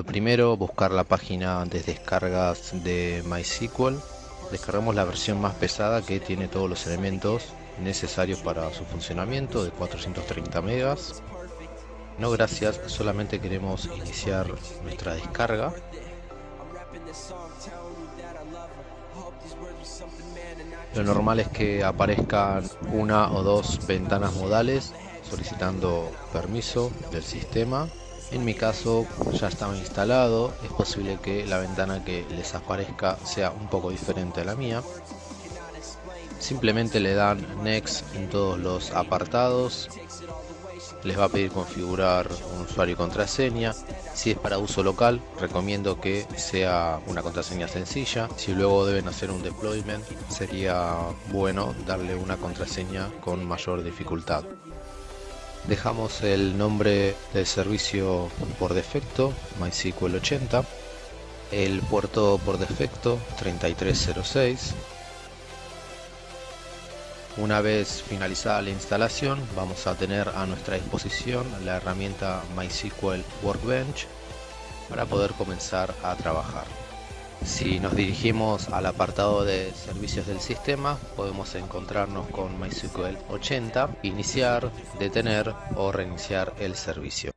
Lo primero, buscar la página de descargas de MySQL. Descargamos la versión más pesada que tiene todos los elementos necesarios para su funcionamiento de 430 megas. No gracias, solamente queremos iniciar nuestra descarga. Lo normal es que aparezcan una o dos ventanas modales solicitando permiso del sistema. En mi caso ya estaba instalado, es posible que la ventana que les aparezca sea un poco diferente a la mía. Simplemente le dan Next en todos los apartados. Les va a pedir configurar un usuario y contraseña. Si es para uso local, recomiendo que sea una contraseña sencilla. Si luego deben hacer un deployment, sería bueno darle una contraseña con mayor dificultad. Dejamos el nombre del servicio por defecto, MySQL 80. El puerto por defecto, 3306. Una vez finalizada la instalación, vamos a tener a nuestra disposición la herramienta MySQL Workbench para poder comenzar a trabajar. Si nos dirigimos al apartado de servicios del sistema, podemos encontrarnos con MySQL 80, iniciar, detener o reiniciar el servicio.